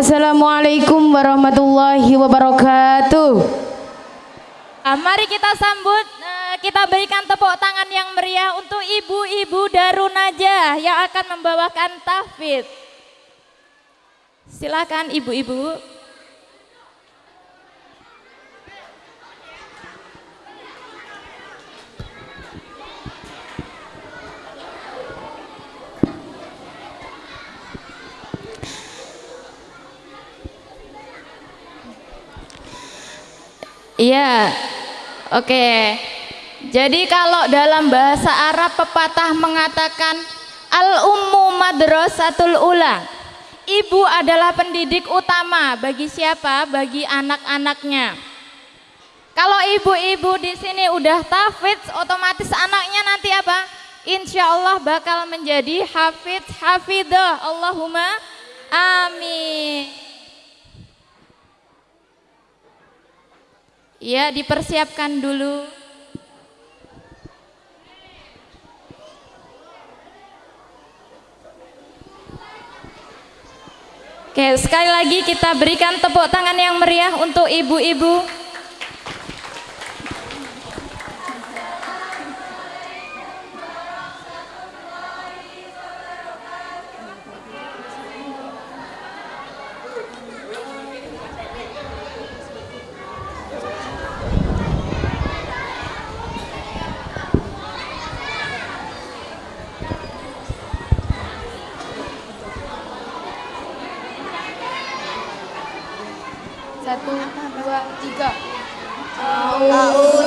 Assalamualaikum warahmatullahi wabarakatuh. Ah, mari kita sambut, eh, kita berikan tepuk tangan yang meriah untuk ibu-ibu Darun Najah yang akan membawakan tahfidz. Silakan ibu-ibu. Iya, oke. Jadi kalau dalam bahasa Arab pepatah mengatakan al-ummu madrasatul ula. Ibu adalah pendidik utama bagi siapa? Bagi anak-anaknya. Kalau ibu-ibu di sini udah tafidz, otomatis anaknya nanti apa? Insya Allah bakal menjadi hafidz hafidah. Allahumma. Ya, dipersiapkan dulu. Oke, sekali lagi kita berikan tepuk tangan yang meriah untuk ibu-ibu. Oh.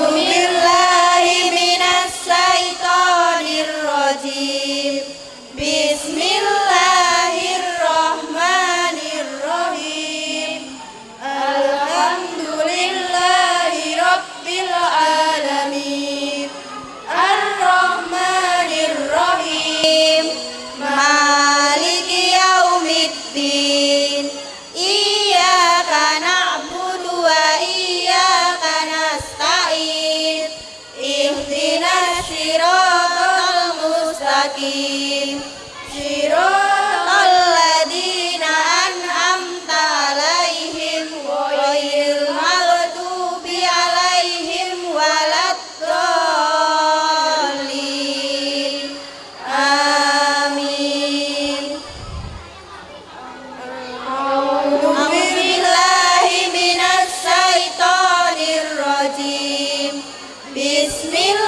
Bismillah.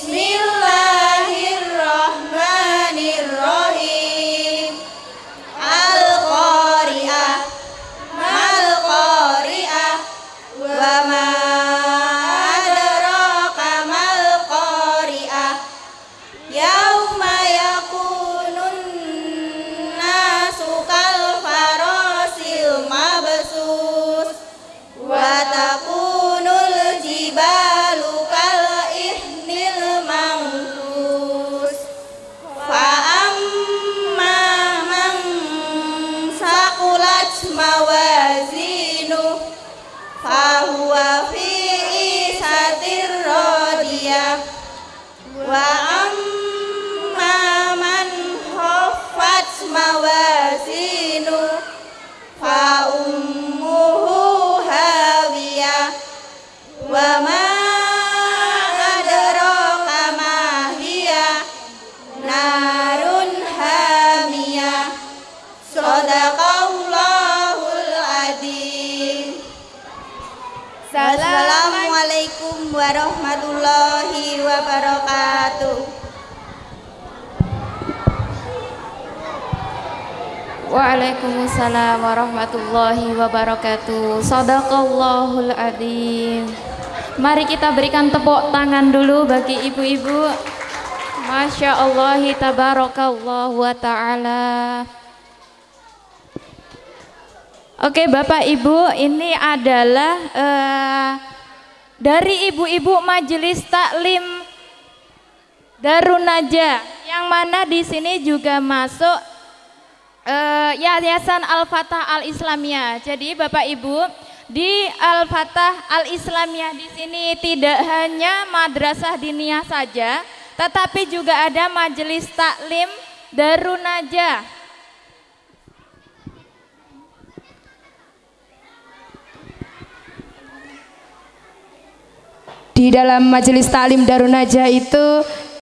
Bismillah. próxima. Warahmatullahi wabarakatuh. Waalaikumsalam warahmatullahi wabarakatuh. Sadaqallahul adzim. Mari kita berikan tepuk tangan dulu bagi ibu-ibu. Masya Allah, tabarakallah wa ta'ala. Oke Bapak Ibu, ini adalah uh, dari ibu-ibu majelis taklim Darun Najah yang mana di sini juga masuk uh, Yayasan Al-Fatah Al-Islamiyah. Jadi Bapak Ibu, di Al-Fatah Al-Islamiyah di sini tidak hanya madrasah diniyah saja, tetapi juga ada majelis taklim Darun di dalam majelis taklim Darun Najah itu